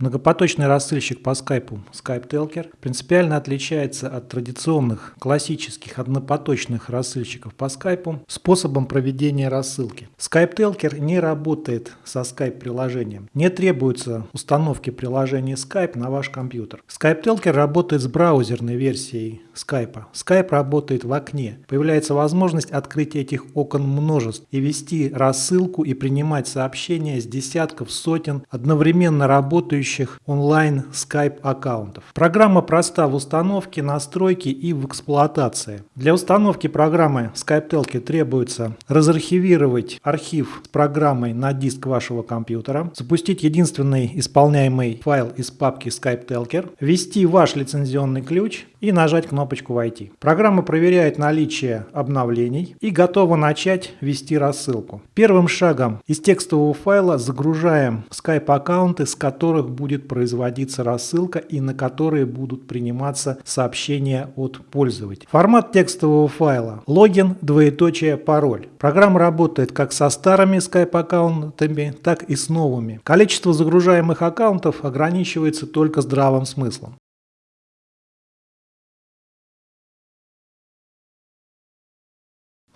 Многопоточный рассылщик по скайпу Skype Telker принципиально отличается от традиционных классических однопоточных рассылщиков по скайпу способом проведения рассылки. Skype Telker не работает со Skype приложением. Не требуется установки приложения Skype на ваш компьютер. Skype Telker работает с браузерной версией Skype. Skype работает в окне. Появляется возможность открыть этих окон множеств и вести рассылку и принимать сообщения с десятков, сотен одновременно работающих онлайн Skype аккаунтов. Программа проста в установке, настройке и в эксплуатации. Для установки программы Skype Telke требуется разархивировать архив с программой на диск вашего компьютера, запустить единственный исполняемый файл из папки Skype Telker, ввести ваш лицензионный ключ и нажать кнопочку «Войти». Программа проверяет наличие обновлений и готова начать вести рассылку. Первым шагом из текстового файла загружаем Skype аккаунты, с которых будет производиться рассылка и на которые будут приниматься сообщения от пользователя. Формат текстового файла – логин, двоеточие, пароль. Программа работает как со старыми Skype аккаунтами, так и с новыми. Количество загружаемых аккаунтов ограничивается только здравым смыслом.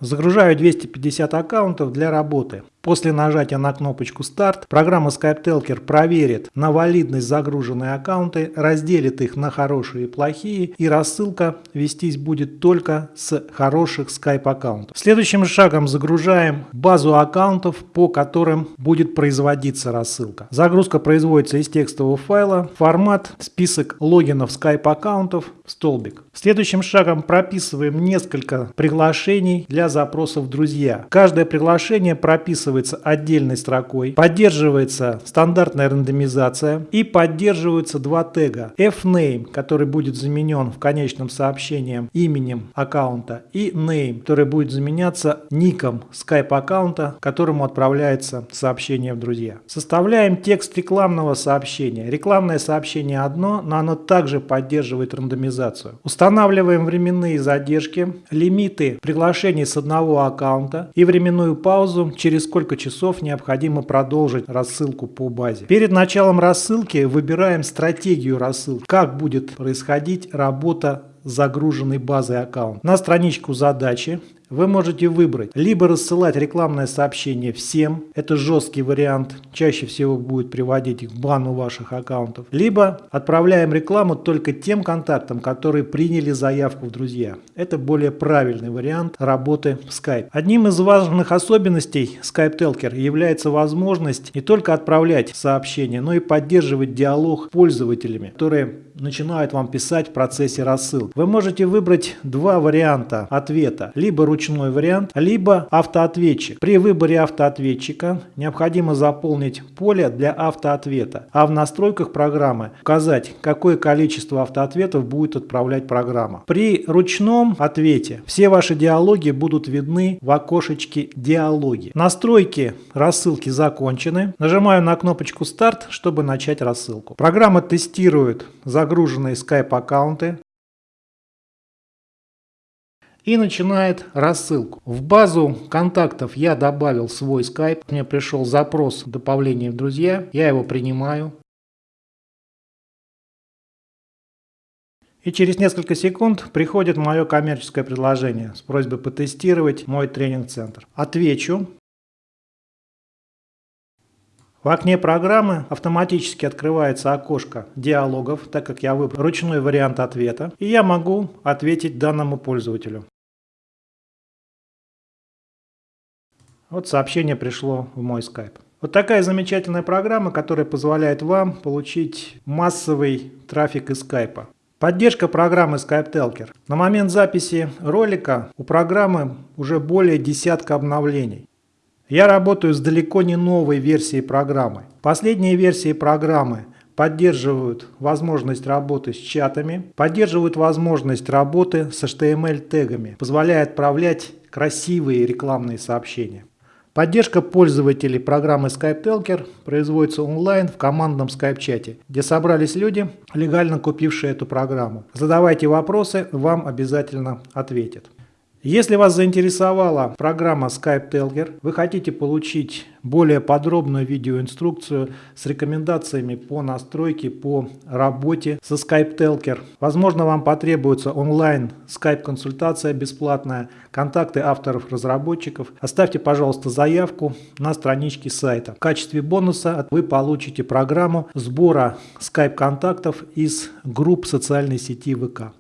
Загружаю 250 аккаунтов для работы. После нажатия на кнопочку «Старт» программа Skype Telker проверит на валидность загруженные аккаунты, разделит их на хорошие и плохие, и рассылка вестись будет только с хороших Skype аккаунтов. Следующим шагом загружаем базу аккаунтов, по которым будет производиться рассылка. Загрузка производится из текстового файла, формат, список логинов Skype аккаунтов, столбик. Следующим шагом прописываем несколько приглашений для запросов «Друзья». Каждое приглашение прописывается прописывается отдельной строкой, поддерживается стандартная рандомизация и поддерживаются два тега. fname, который будет заменен в конечном сообщении именем аккаунта, и name, который будет заменяться ником Skype аккаунта, которому отправляется сообщение в друзья. Составляем текст рекламного сообщения. Рекламное сообщение одно, но оно также поддерживает рандомизацию. Устанавливаем временные задержки, лимиты приглашений с одного аккаунта и временную паузу, через сколько сколько часов необходимо продолжить рассылку по базе. Перед началом рассылки выбираем стратегию рассылки, как будет происходить работа загруженной базой аккаунт. На страничку задачи вы можете выбрать либо рассылать рекламное сообщение всем, это жесткий вариант, чаще всего будет приводить к бану ваших аккаунтов, либо отправляем рекламу только тем контактам, которые приняли заявку в друзья. Это более правильный вариант работы в Skype. Одним из важных особенностей Skype Telker является возможность не только отправлять сообщения, но и поддерживать диалог с пользователями, которые начинают вам писать в процессе рассылки. Вы можете выбрать два варианта ответа, либо ручной вариант, либо автоответчик. При выборе автоответчика необходимо заполнить поле для автоответа, а в настройках программы указать, какое количество автоответов будет отправлять программа. При ручном ответе все ваши диалоги будут видны в окошечке «Диалоги». Настройки рассылки закончены. Нажимаю на кнопочку «Старт», чтобы начать рассылку. Программа тестирует загруженные Skype аккаунты, и начинает рассылку. В базу контактов я добавил свой Skype. Мне пришел запрос добавления в друзья. Я его принимаю. И через несколько секунд приходит мое коммерческое предложение с просьбой потестировать мой тренинг-центр. Отвечу. В окне программы автоматически открывается окошко диалогов, так как я выбрал ручной вариант ответа, и я могу ответить данному пользователю. Вот сообщение пришло в мой скайп. Вот такая замечательная программа, которая позволяет вам получить массовый трафик из скайпа. Поддержка программы Skype Telker. На момент записи ролика у программы уже более десятка обновлений. Я работаю с далеко не новой версией программы. Последние версии программы поддерживают возможность работы с чатами, поддерживают возможность работы с HTML-тегами, позволяя отправлять красивые рекламные сообщения. Поддержка пользователей программы Skype Telker производится онлайн в командном Skype-чате, где собрались люди, легально купившие эту программу. Задавайте вопросы, вам обязательно ответят. Если вас заинтересовала программа Skype Telger, вы хотите получить более подробную видеоинструкцию с рекомендациями по настройке, по работе со Skype Telker. Возможно, вам потребуется онлайн Skype консультация бесплатная, контакты авторов-разработчиков. Оставьте, пожалуйста, заявку на страничке сайта. В качестве бонуса вы получите программу сбора Skype контактов из групп социальной сети ВК.